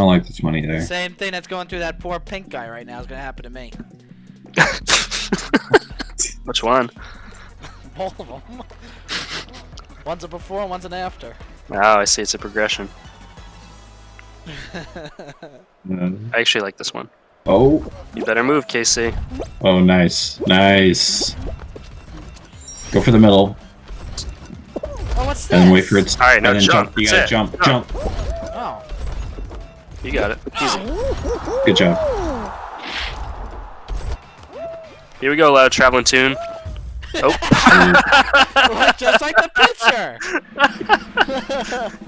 don't like this money there. Same thing that's going through that poor pink guy right now is gonna happen to me. Which one? All of them. one's a before, one's an after. Oh, I see. It's a progression. Uh, I actually like this one. oh, You better move, Casey. oh, nice, nice. Go for the middle, Oh, what's this? and wait for it. All right, now and then jump. You gotta jump, Jump. jump. Oh. You got it. Easy. Good job. Here we go, loud traveling tune. Oh, Like, just like the picture!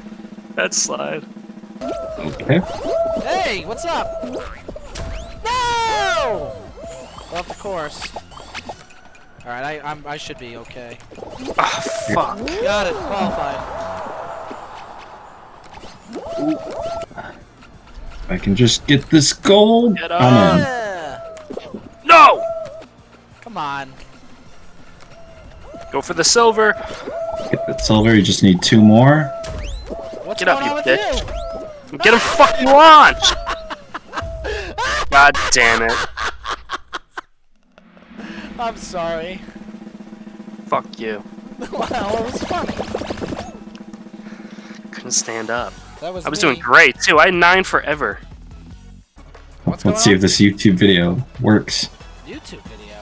that slide. Okay. hey, what's up? No! Off the course. Alright, I, I'm, I should be okay. Ah, fuck. Got it, qualified. If I can just get this gold. Get I'm in. No! Come on. Go for the silver. Get that silver. You just need two more. What's Get up, you bitch. you? Get a fucking launch. God damn it. I'm sorry. Fuck you. wow, it was funny. Couldn't stand up. That was I was me. doing great too. I had nine forever. What's Let's going see on? if this YouTube video works. YouTube video.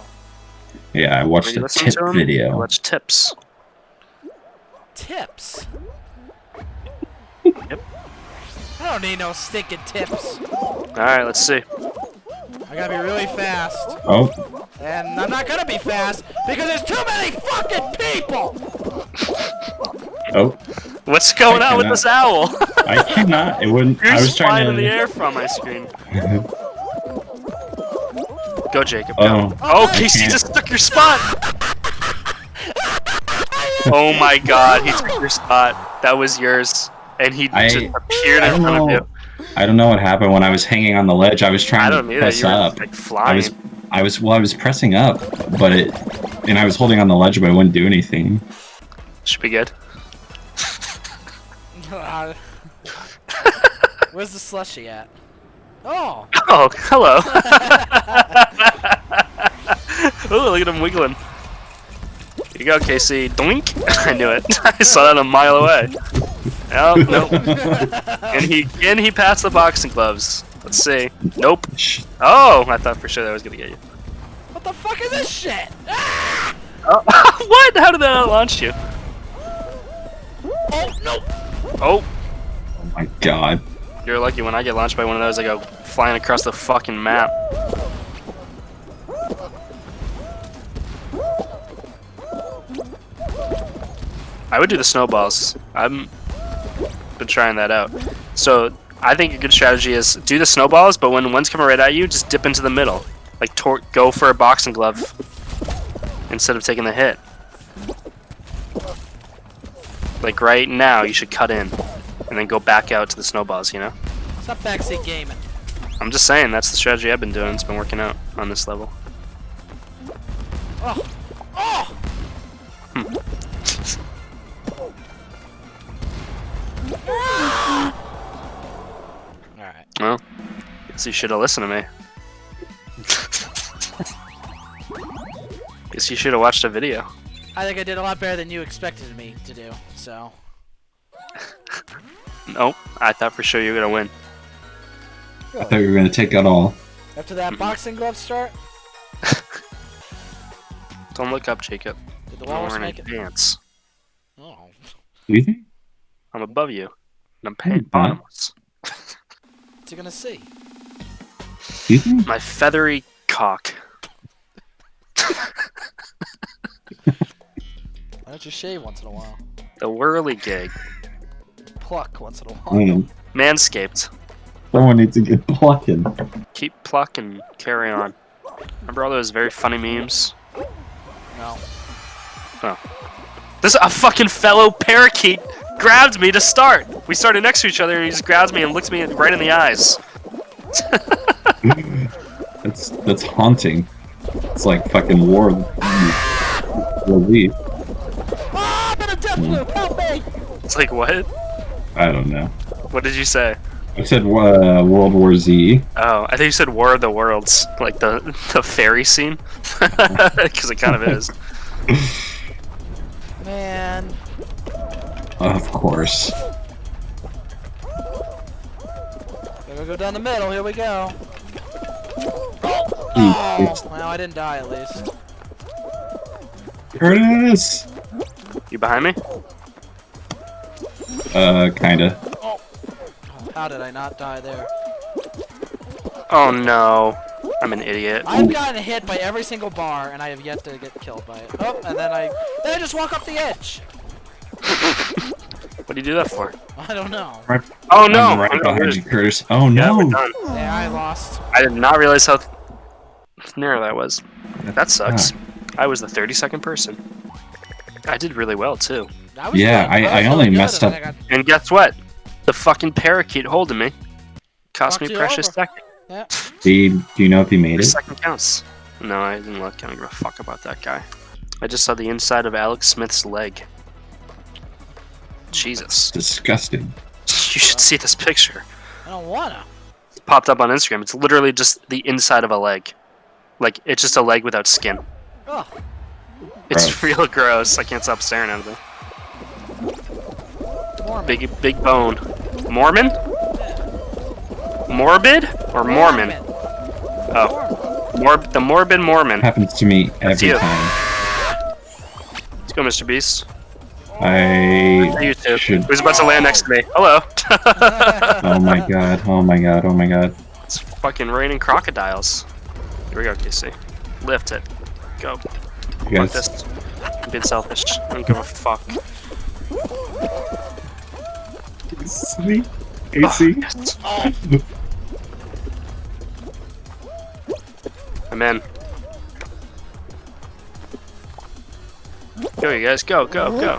Yeah, I watched a listening tip to him? video. Watch tips. Tips. Yep. I don't need no stinking tips. Alright, let's see. I gotta be really fast. Oh, And I'm not gonna be fast because there's too many fucking people! oh, What's going I on with cannot- this owl? I cannot. It wouldn't. I You're was just flying trying in the air from my screen. Go, Jacob. Go. Oh. Oh, Casey can't. just took your spot. oh my God, he took your spot. That was yours, and he I- just appeared in don't front of know. you. I don't know what happened when I was hanging on the ledge. I was I trying don't to either. press You were up. like I flying. was, I was, well, I was pressing up, but it, and I was holding on the ledge, but it wouldn't do anything. Should be good. Where's the slushy at? Oh! Oh, hello. Ooh, look at him wiggling. Here you go, Casey. Doink. I knew it. I saw that a mile away. Oh, nope. and he and he passed the boxing gloves. Let's see. Nope. Oh, I thought for sure that was gonna get you. What the fuck is this shit? Ah! Oh, what? How did that launch you? Oh, no! Oh, Oh my god. You're lucky when I get launched by one of those, I go flying across the fucking map. I would do the snowballs. I'm been trying that out. So I think a good strategy is do the snowballs, but when one's coming right at you, just dip into the middle. Like go for a boxing glove instead of taking the hit. Like right now, you should cut in and then go back out to the snowballs. You know. Stop backseat gaming. I'm just saying that's the strategy I've been doing. It's been working out on this level. Oh! Oh! Hmm. Alright. Well, guess you should have listened to me. guess you should have watched a video. I think I did a lot better than you expected me to do, so. Nope, I thought for sure you were gonna win. I thought you were gonna take out all. After that boxing glove start, Don't look up, Jacob. did the I'm walrus wearing make a it? dance. Oh. You think? I'm above you, and I'm Hmm, paying huh? bottomless. What's he gonna see? You think? My feathery cock. Why don't you shave once in a while? The whirly gig. Pluck once in a I while. don't. Manscaped. Someone needs to get plucking. Keep plucking, carry on. Remember all those very funny memes? No. Oh. This a fucking fellow parakeet grabbed me to start. We started next to each other, and he just grabs me and looks me right in the eyes. That's that's haunting. It's like fucking war. Relief. Ah, I'm in a death loop! Help me! It's like what? I don't know. What did you say? I said uh, World War Z. Oh, I think you said War of the Worlds, like the the fairy scene, because it kind of is. Man. Of course. Gotta go down the middle. Here we go. Oh, well, I didn't die at least. Curtis! You behind me? Uh, kinda. Oh. How did I not die there? Oh no, I'm an idiot. I've gotten hit by every single bar, and I have yet to get killed by it. Oh, and then I, then I just walk off the edge. What do you do that for? I don't know. Right, Oh no! I'm right I'm behind you, Curtis. Oh no! we're. Yeah, I lost. I did not realize how th- narrow that was. That sucks. I was the 32nd person. I did really well too. I was Yeah, good. I- was I only messed up- then got- And guess what? The fucking parakeet holding me cost Fucked me precious over. second. Yeah. Do you, do you know if he made Every it? second counts. No, I didn't look. I don't give a fuck about that guy. I just saw the inside of Alex Smith's leg. Oh, Jesus. Disgusting. You should see this picture. I don't wanna. It popped up on Instagram. It's literally just the inside of a leg. Like, it's just a leg without skin. Oh, It's Gross. real gross. I can't stop staring at it. Mormon. Big, big bone. Mormon? Morbid? Or Mormon? Oh, Mormon. Mor- the morbid Mormon. Happens to me every time. Let's go, Mr. Beast. I You too. should. Who's about to land next to me? Hello. Oh my god! Oh my god! Oh my god! It's fucking raining crocodiles. Here we go, Casey. Lift it. Go. You Fuck guys, this. I'm being selfish. I don't give a fuck. Sweet. Oh, AC. yes. Oh. I'm in. Go, you guys. Go, go, go.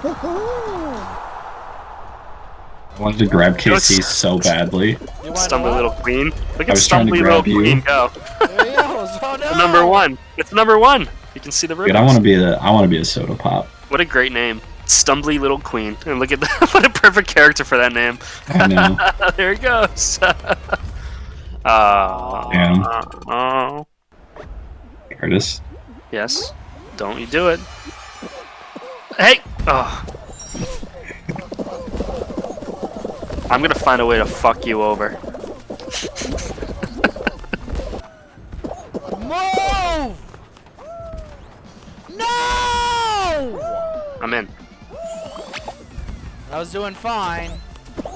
I wanted to grab Casey Let's- so badly. You Stumbly little queen. Look at was Stumbly little you. queen go. There. Oh no. Number one. It's number one. You can see the Dude. I want to be the. I want to be a soda pop. What a great name. Stumbly little queen. And look at that. what a perfect character for that name. I know. there he goes. uh, Damn. oh. Curtis. Yes. Don't you do it. Hey! Oh. I'm gonna find a way to fuck you over. Move! No! I'm in. I was doing fine. The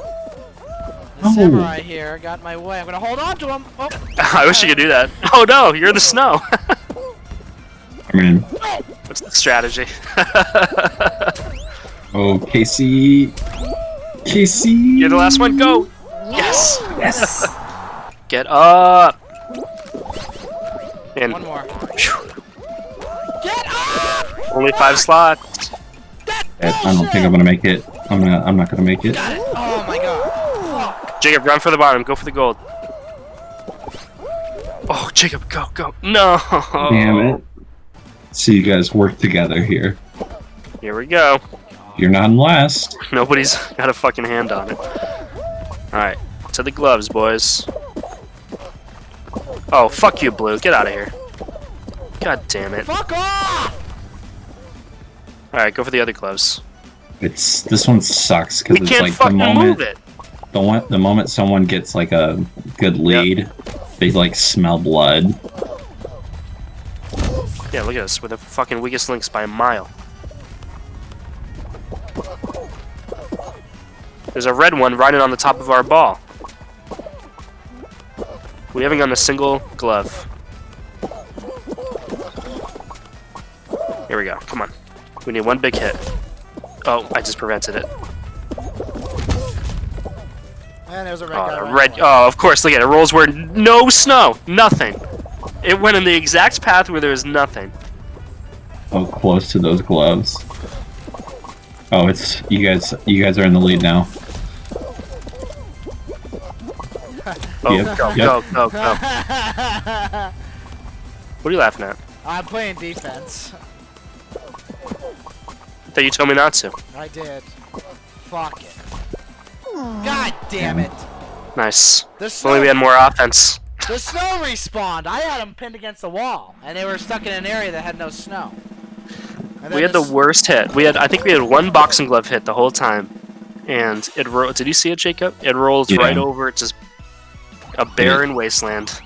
Oh. samurai here got my way. I'm gonna hold on to him. Oh. I wish you could do that. Oh no, you're in the snow. I mean, What's the strategy? oh Casey. Casey. you're the last one. Go! Yes! Yes. Get up! In. One more. Phew. Get up! Only five slots. I don't think I'm gonna make it. I'm gonna. I'm not gonna make it. Got it. Oh my god. Fuck. Jacob, run for the bottom. Go for the gold. Oh, Jacob, go, go. No! Damn it. So you guys work together here. Here we go. You're not in last. Nobody's got a fucking hand on it. Alright, to the gloves, boys. Oh, fuck you, Blue. Get out of here. God damn it. Fuck off! Alright, go for the other gloves. It's this one sucks because it's like the moment the one the moment someone gets like a good lead, they like smell blood. Yeah, look at us. We're the fucking weakest links by a mile. There's a red one riding on the top of our ball. We haven't gotten a single glove. Here we go. Come on. We need one big hit. Oh, I just prevented it. And there's a red oh, guy. Oh, red. away. Oh, of course. Look at it. Rolls where no snow. Nothing. It went in the exact path where there was nothing. Oh, close to those gloves. Oh, it's you guys. You guys are in the lead now. Oh, Yep, go, yep. go, go, go. What are you laughing at? I'm playing defense. That you told me not to. I did. Fuck it. God damn it. Nice. The If only we had more offense. the snow respawned. I had them pinned against the wall, and they were stuck in an area that had no snow. We had the worst hit. We had, I think we had one boxing glove hit the whole time, and it rolled. Did you see it, Jacob? It rolls Yeah. right over It's just a barren wasteland.